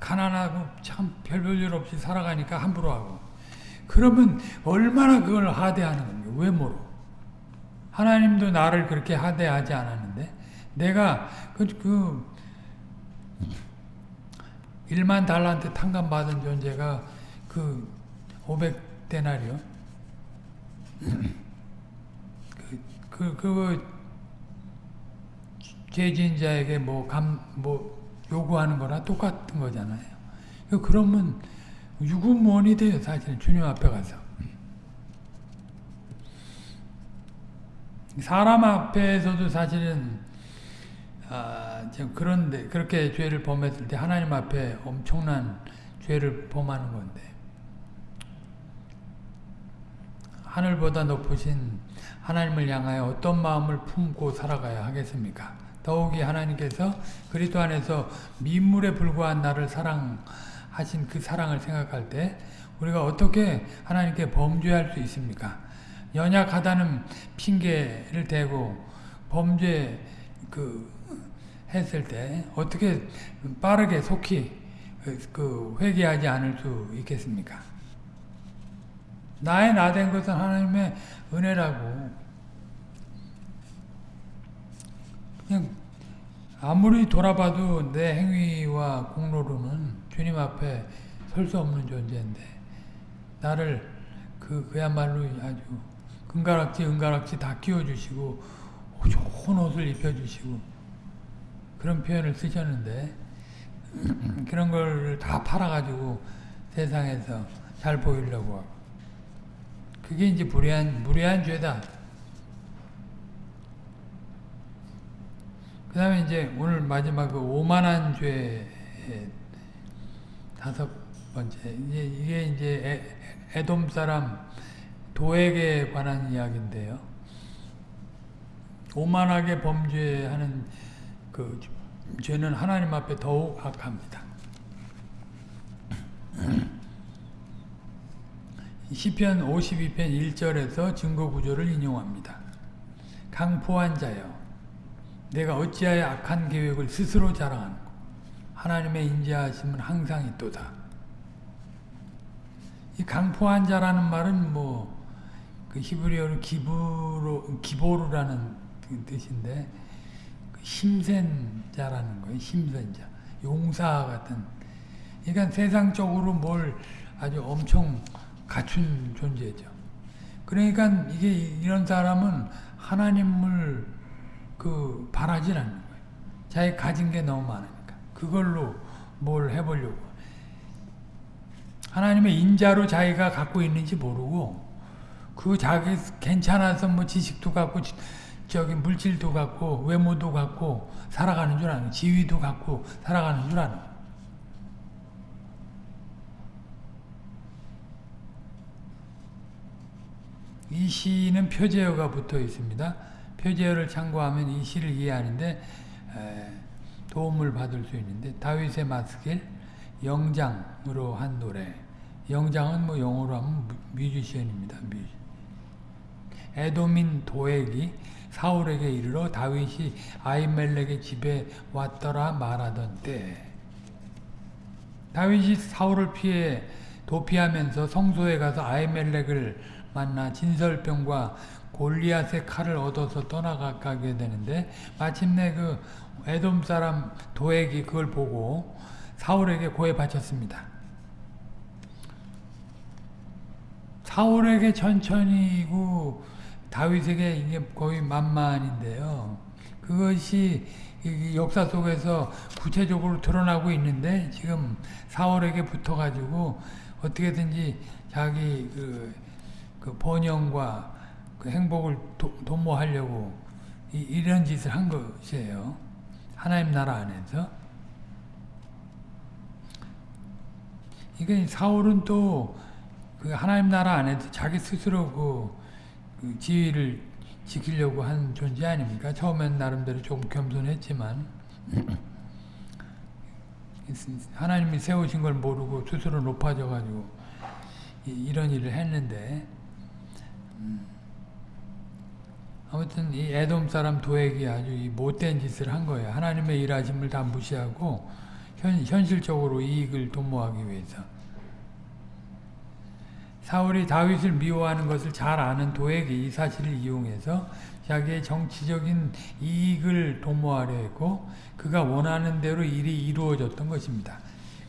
가난하고 참별볼일 없이 살아가니까 함부로 하고 그러면 얼마나 그걸 하대하는 겁니까? 외모로. 하나님도 나를 그렇게 하대하지 않았는데 내가 그, 그 1만 달란트 탕감 받은 존재가 그 500데나리요 그, 그, 그, 죄진자에게 뭐, 감, 뭐, 요구하는 거나 똑같은 거잖아요. 그러면 유구무원이 돼요, 사실 주님 앞에 가서. 사람 앞에서도 사실은 아, 그런데 그렇게 죄를 범했을 때 하나님 앞에 엄청난 죄를 범하는 건데 하늘보다 높으신 하나님을 향하여 어떤 마음을 품고 살아가야 하겠습니까? 더욱이 하나님께서 그리스도 안에서 민물에 불과한 나를 사랑하신 그 사랑을 생각할 때 우리가 어떻게 하나님께 범죄할 수 있습니까? 연약하다는 핑계를 대고 범죄 그 했을 때 어떻게 빠르게 속히 그 회개하지 않을 수 있겠습니까? 나의 나 된 것은 하나님의 은혜라고. 그냥 아무리 돌아봐도 내 행위와 공로로는 주님 앞에 설 수 없는 존재인데 나를 그 그야말로 아주 은가락지 은가락지 다 끼워주시고 좋은 옷을 입혀주시고 그런 표현을 쓰셨는데 그런 걸 다 팔아가지고 세상에서 잘 보이려고 하고 그게 이제 무례한 무례한 죄다. 그 다음에 이제 오늘 마지막 그 오만한 죄 다섯 번째 이게 이제 에, 에돔 사람 도액에 관한 이야기인데요. 오만하게 범죄하는 그 죄는 하나님 앞에 더욱 악합니다. 시편 52편 1절에서 증거 구조를 인용합니다. 강포한 자여 내가 어찌하여 악한 계획을 스스로 자랑하는고 하나님의 인자하심은 항상 있도다. 이 강포한 자라는 말은 뭐 그 히브리어로 기부로 기보르라는 그 뜻인데 그 힘센 자라는 거예요. 힘센 자, 용사 같은. 그러니까 세상적으로 뭘 아주 엄청 갖춘 존재죠. 그러니까 이게 이런 사람은 하나님을 그 바라질 않는 거예요. 자기 가진 게 너무 많으니까 그걸로 뭘 해보려고 하나님의 인자로 자기가 갖고 있는지 모르고 그 자기 괜찮아서 뭐 지식도 갖고 저기 물질도 갖고 외모도 갖고 살아가는 줄 아는 지위도 갖고 살아가는 줄 아는 이 시는 표제어가 붙어 있습니다. 표제어를 참고하면 이 시를 이해하는데 도움을 받을 수 있는데 다윗의 마스길 영장으로 한 노래 영장은 뭐 영어로 하면 뮤지션입니다. 뮤지. 에도민 도액이 사울에게 이르러 다윗이 아이멜렉의 집에 왔더라 말하던 때 다윗이 사울을 피해 도피하면서 성소에 가서 아이멜렉을 만나 진설병과 골리앗의 칼을 얻어서 떠나가게 되는데 마침내 그 에돔 사람 도액이 그걸 보고 사울에게 고해 바쳤습니다. 사울에게 천천히고 다윗에게 이게 거의 만만인데요. 그것이 역사 속에서 구체적으로 드러나고 있는데 지금 사울에게 붙어가지고 어떻게든지 자기 그, 그 번영과 그 행복을 도, 도모하려고 이, 이런 짓을 한 것이에요. 하나님 나라 안에서. 이게 사울은 또 그 하나님 나라 안에서 자기 스스로 그, 그 지위를 지키려고 한 존재 아닙니까? 처음엔 나름대로 조금 겸손했지만 하나님이 세우신 걸 모르고 스스로 높아져 가지고 이런 일을 했는데 음. 아무튼 이 에돔 사람 도액이 아주 이 못된 짓을 한 거예요. 하나님의 일하심을 다 무시하고 현, 현실적으로 이익을 도모하기 위해서. 사울이 다윗을 미워하는 것을 잘 아는 도액이 이 사실을 이용해서 자기의 정치적인 이익을 도모하려 했고 그가 원하는 대로 일이 이루어졌던 것입니다.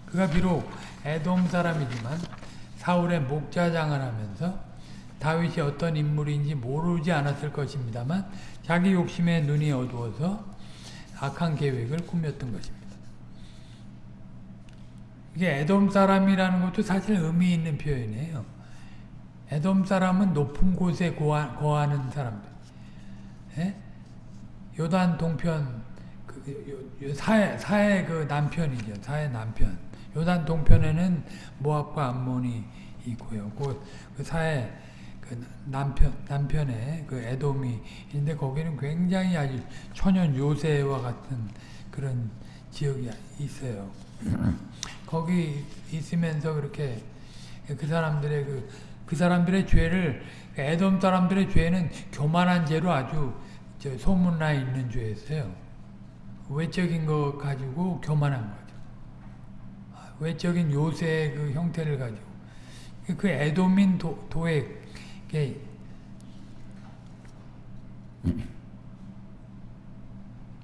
그가 비록 에돔 사람이지만 사울의 목자장을 하면서 다윗이 어떤 인물인지 모르지 않았을 것입니다만 자기 욕심에 눈이 어두워서 악한 계획을 꾸몄던 것입니다. 이게 에돔 사람이라는 것도 사실 의미 있는 표현이에요. 에돔 사람은 높은 곳에 거하는 사람들. 예? 요단 동편 그, 사해 사해 그 남편이죠. 사해 남편. 요단 동편에는 모압과 암몬이 있고요. 그, 그 사해 그 남편 남편의 그 에돔이 있는데 거기는 굉장히 아주 천연 요새와 같은 그런 지역이 있어요. 거기 있으면서 그렇게 그 사람들의 그, 그 사람들의 죄를 에돔 사람들의 죄는 교만한 죄로 아주 소문나 있는 죄였어요. 외적인 거 가지고 교만한 거죠. 외적인 요새의 그 형태를 가지고 그 에돔인 도, 도액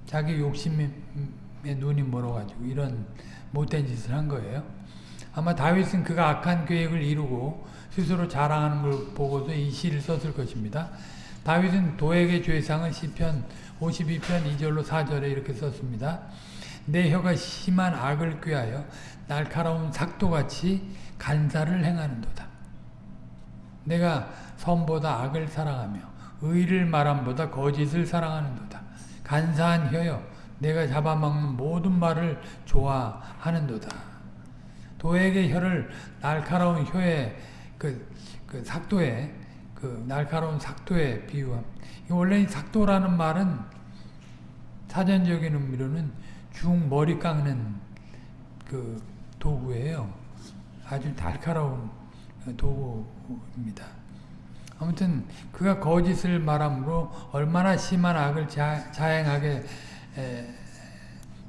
자기 욕심에 눈이 멀어가지고 이런 못된 짓을 한 거예요. 아마 다윗은 그가 악한 계획을 이루고 스스로 자랑하는 걸 보고서 이 시를 썼을 것입니다. 다윗은 도액의 죄상은 시편 52편 2절로 4절에 이렇게 썼습니다. 내 혀가 심한 악을 꾀하여 날카로운 삭도같이 간사를 행하는도다. 내가 선보다 악을 사랑하며 의를 말함보다 거짓을 사랑하는도다. 간사한 혀여 내가 잡아먹는 모든 말을 좋아하는도다. 도에게 혀를 날카로운 혀에 그, 그 삭도에 그 날카로운 삭도에 비유함. 원래 삭도라는 말은 사전적인 의미로는 중 머리 깎는 그 도구예요. 아주 날카로운 도구입니다. 아무튼 그가 거짓을 말함으로 얼마나 심한 악을 자, 행하게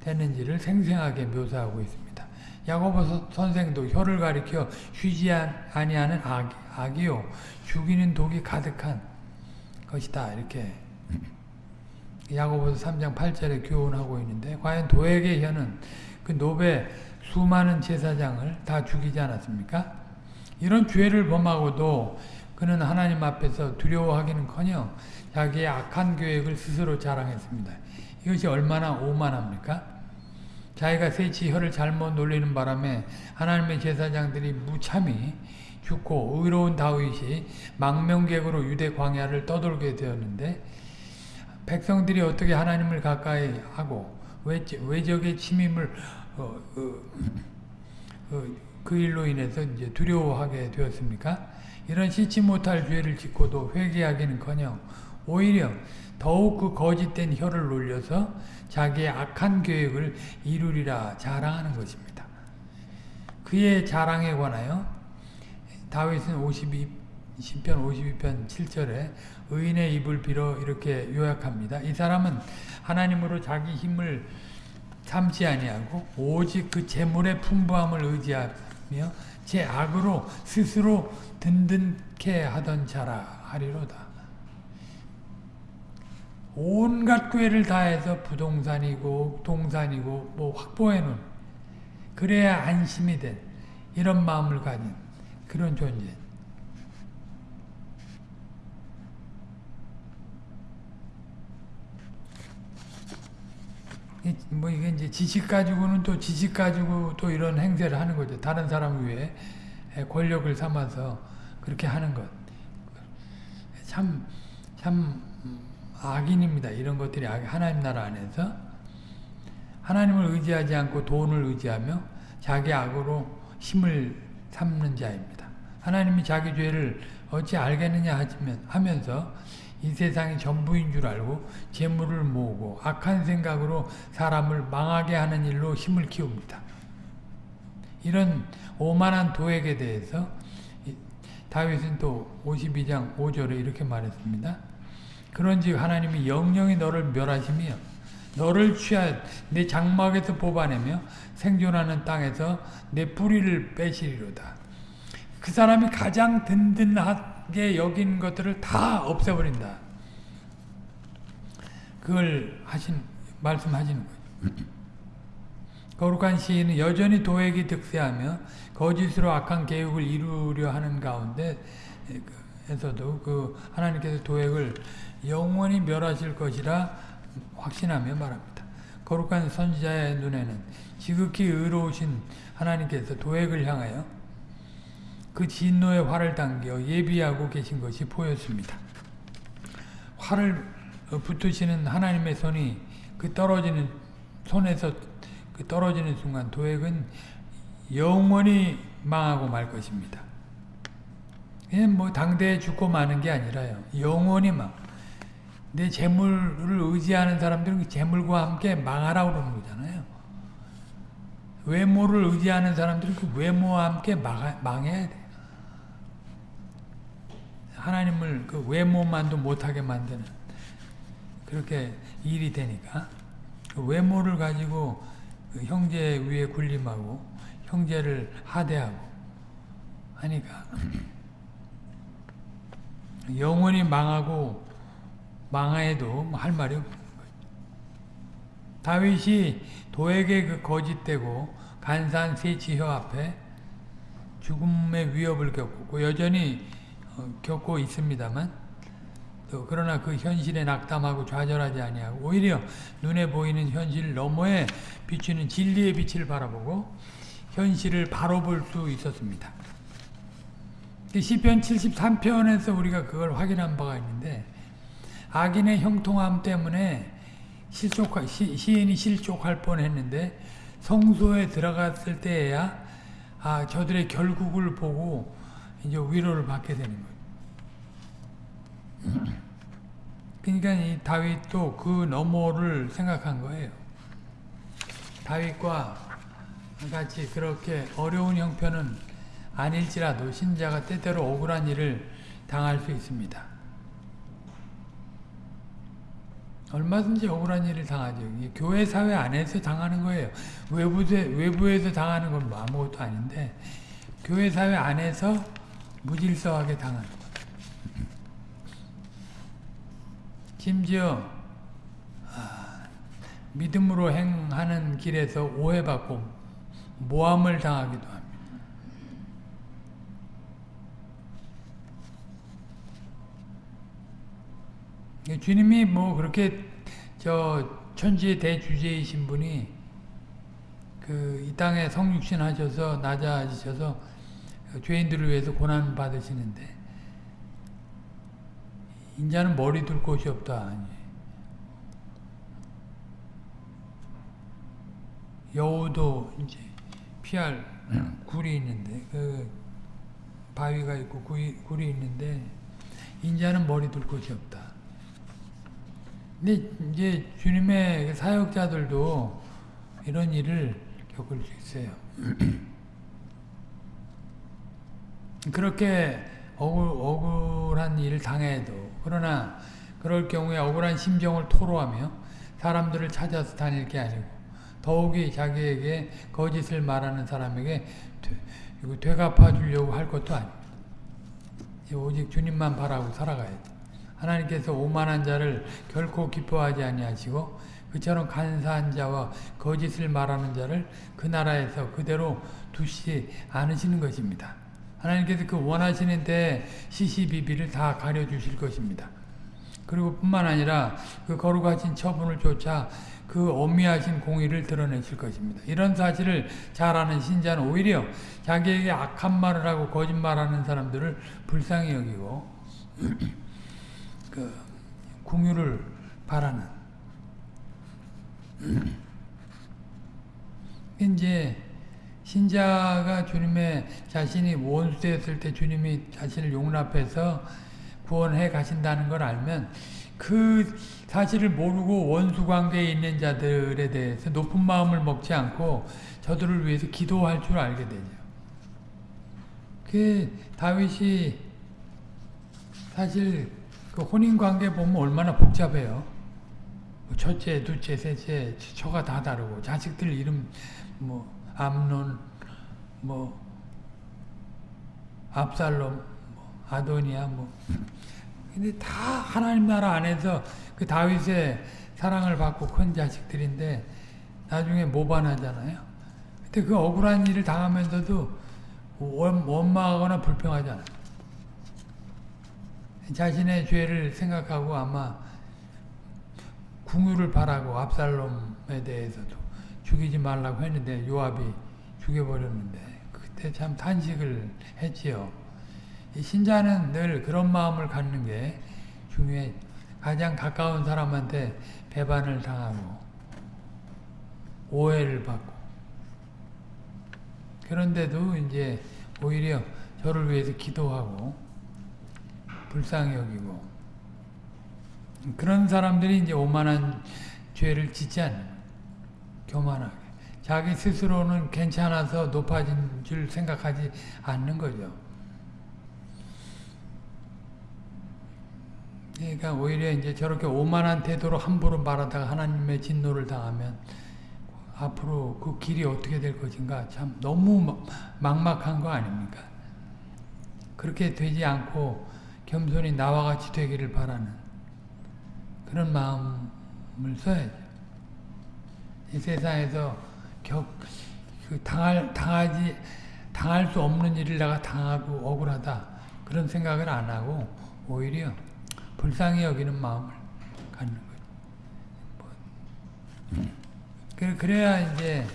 되는지를 생생하게 묘사하고 있습니다. 야고보 선생도 혀를 가리켜 쉬지 아니하는 악, 악이요 죽이는 독이 가득한 것이다 이렇게 야고보서 3장 8절에 교훈하고 있는데 과연 도에게 혀는 그 노베 수많은 제사장을 다 죽이지 않았습니까? 이런 죄를 범하고도 그는 하나님 앞에서 두려워하기는커녕 자기의 악한 계획을 스스로 자랑했습니다. 이것이 얼마나 오만합니까? 자기가 세치 혀를 잘못 놀리는 바람에 하나님의 제사장들이 무참히 죽고 의로운 다윗이 망명객으로 유대 광야를 떠돌게 되었는데 백성들이 어떻게 하나님을 가까이 하고 외적의 침임을 어, 어, 어, 그 일로 인해서 이제 두려워하게 되었습니까? 이런 씻지 못할 죄를 짓고도 회개하기는커녕 오히려 더욱 그 거짓된 혀를 놀려서 자기의 악한 계획을 이루리라 자랑하는 것입니다. 그의 자랑에 관하여 다윗은 52, 10편 52편 7절에 의인의 입을 빌어 이렇게 요약합니다. 이 사람은 하나님으로 자기 힘을 참지 아니하고 오직 그 재물의 풍부함을 의지하며 제 악으로 스스로 든든케 하던 자라 하리로다. 온갖 꾀를 다해서 부동산이고 동산이고 뭐 확보해 놓은 그래야 안심이 된 이런 마음을 가진 그런 존재. 뭐 이게 이제 지식 가지고는 또 지식 가지고 또 이런 행세를 하는 거죠. 다른 사람 위에 권력을 삼아서 그렇게 하는 것. 참, 참, 악인입니다. 이런 것들이 하나님 나라 안에서 하나님을 의지하지 않고 돈을 의지하며 자기 악으로 힘을 삼는 자입니다. 하나님이 자기 죄를 어찌 알겠느냐 하면서 이 세상이 전부인 줄 알고 재물을 모으고 악한 생각으로 사람을 망하게 하는 일로 힘을 키웁니다. 이런 오만한 도액에 대해서 다윗은 또 52장 5절에 이렇게 말했습니다. 그런즉 하나님이 영영이 너를 멸하시며 너를 취하 내 장막에서 뽑아내며 생존하는 땅에서 내 뿌리를 빼시리로다. 그 사람이 가장 든든하게 여긴 것들을 다 없애버린다. 그걸 하신 말씀하시는 거죠. 거룩한 시인은 여전히 도액이 득세하며 거짓으로 악한 계획을 이루려 하는 가운데 에서도 그 하나님께서 도액을 영원히 멸하실 것이라 확신하며 말합니다. 거룩한 선지자의 눈에는 지극히 의로우신 하나님께서 도액을 향하여 그 진노의 활을 당겨 예비하고 계신 것이 보였습니다. 활을 붙으시는 하나님의 손이 그 떨어지는 손에서 그 떨어지는 순간 도액은 영원히 망하고 말 것입니다. 그냥 뭐 당대에 죽고 마는 게 아니라요. 영원히 막. 내 재물을 의지하는 사람들은 그 재물과 함께 망하라고 그러는 거잖아요. 외모를 의지하는 사람들은 그 외모와 함께 망하, 망해야 돼. 하나님을 그 외모만도 못하게 만드는 그렇게 일이 되니까 그 외모를 가지고 그 형제 위에 군림하고 형제를 하대하고 하니까 영원히 망하고 망하에도 뭐할 말이 없는 거죠. 다윗이 도에게 그 거짓되고 간사한 세치혀 앞에 죽음의 위협을 겪고 여전히 어, 겪고 있습니다만 또 그러나 그 현실에 낙담하고 좌절하지 아니하고 오히려 눈에 보이는 현실 너머에 비추는 진리의 빛을 바라보고 현실을 바로 볼 수 있었습니다. 시편 73편에서 우리가 그걸 확인한 바가 있는데 악인의 형통함 때문에 실족할, 시, 시인이 실족할 뻔했는데 성소에 들어갔을 때에야 아 저들의 결국을 보고 이제 위로를 받게 되는 거예요. 그러니까 이 다윗도 그 너머를 생각한 거예요. 다윗과 같이 그렇게 어려운 형편은 아닐지라도 신자가 때때로 억울한 일을 당할 수 있습니다. 얼마든지 억울한 일을 당하죠. 교회 사회 안에서 당하는 거예요. 외부에, 외부에서 당하는 건 뭐 아무것도 아닌데 교회 사회 안에서 무질서하게 당하는 거예요. 심지어 아, 믿음으로 행하는 길에서 오해받고 모함을 당하기도 합니다. 주님이 뭐 그렇게 저 천지의 대주제이신 분이 그 이 땅에 성육신 하셔서 낮아지셔서 죄인들을 위해서 고난 받으시는데 인자는 머리 둘 곳이 없다. 여우도 이제 피할 굴이 있는데 그 바위가 있고 굴이, 굴이 있는데 인자는 머리 둘 곳이 없다. 근데 이제 주님의 그 사역자들도 이런 일을 겪을 수 있어요. 그렇게 억울, 억울한 일을 당해도 그러나 그럴 경우에 억울한 심정을 토로하며 사람들을 찾아서 다닐 게 아니고 더욱이 자기에게 거짓을 말하는 사람에게 되, 되갚아 주려고 할 것도 아닙니다. 오직 주님만 바라고 살아가야 돼. 하나님께서 오만한 자를 결코 기뻐하지 아니하시고 그처럼 간사한 자와 거짓을 말하는 자를 그 나라에서 그대로 두시 않으시는 것입니다. 하나님께서 그 원하시는 때 시시비비를 다 가려주실 것입니다. 그리고 뿐만 아니라 그 거룩하신 처분을 쫓아 그 엄미하신 공의를 드러내실 것입니다. 이런 사실을 잘 아는 신자는 오히려 자기에게 악한 말을 하고 거짓말하는 사람들을 불쌍히 여기고 그 궁유를 바라는 이제 신자가 주님의 자신이 원수였을 때 주님이 자신을 용납해서 구원해 가신다는 걸 알면 그 사실을 모르고 원수 관계에 있는 자들에 대해서 높은 마음을 먹지 않고 저들을 위해서 기도할 줄 알게 되죠. 그 다윗이 사실 그 혼인 관계 보면 얼마나 복잡해요. 뭐 첫째, 둘째, 셋째, 처가 다 다르고 자식들 이름 뭐 암론, 뭐 압살롬, 뭐 아도니아 뭐 근데 다 하나님 나라 안에서 그 다윗의 사랑을 받고 큰 자식들인데 나중에 모반하잖아요. 근데 그 억울한 일을 당하면서도 원망하거나 불평하잖아요. 자신의 죄를 생각하고 아마 궁유를 바라고 압살롬에 대해서도 죽이지 말라고 했는데 요압이 죽여버렸는데 그때 참 탄식을 했지요. 신자는 늘 그런 마음을 갖는 게 중요해. 가장 가까운 사람한테 배반을 당하고 오해를 받고 그런데도 이제 오히려 저를 위해서 기도하고 불쌍히 여기고 그런 사람들이 이제 오만한 죄를 짓지 않는 교만하게 자기 스스로는 괜찮아서 높아진 줄 생각하지 않는 거죠. 그러니까 오히려 이제 저렇게 오만한 태도로 함부로 말하다가 하나님의 진노를 당하면 앞으로 그 길이 어떻게 될 것인가 참 너무 막막한 거 아닙니까? 그렇게 되지 않고 겸손히 나와 같이 되기를 바라는 그런 마음을 써야죠. 이 세상에서 격, 그 당할, 당하지, 당할 수 없는 일을 내가 당하고 억울하다. 그런 생각을 안 하고 오히려 불쌍히 여기는 마음을 갖는 거죠. 뭐. 그래야 이제,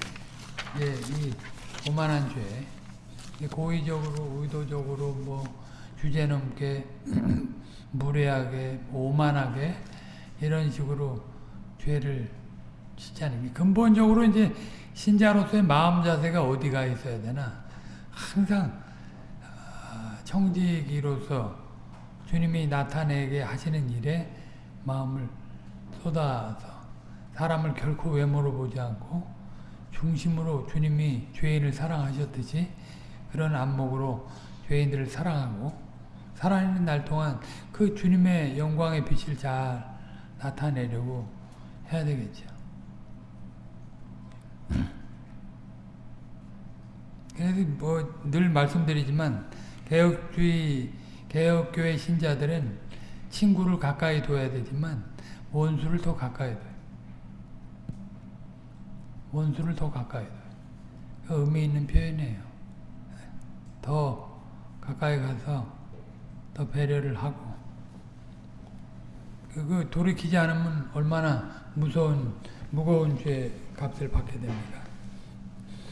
이제 이 오만한 죄, 고의적으로, 의도적으로 뭐 주제 넘게, 무례하게, 오만하게 이런 식으로 죄를 짓지 않습니 근본적으로 이제 신자로서의 마음 자세가 어디가 있어야 되나? 항상 청지기로서 주님이 나타내게 하시는 일에 마음을 쏟아서 사람을 결코 외모로 보지 않고 중심으로 주님이 죄인을 사랑하셨듯이 그런 안목으로 죄인들을 사랑하고 살아있는 날 동안 그 주님의 영광의 빛을 잘 나타내려고 해야 되겠죠. 그래서 뭐 늘 말씀드리지만 개혁주의 개혁교회 신자들은 친구를 가까이 둬야 되지만 원수를 더 가까이 둬요. 원수를 더 가까이 둬요. 그 의미 있는 표현이에요. 더 가까이 가서 더 배려를 하고 그 돌이키지 않으면 얼마나 무서운 무거운 죄 값을 받게 됩니까?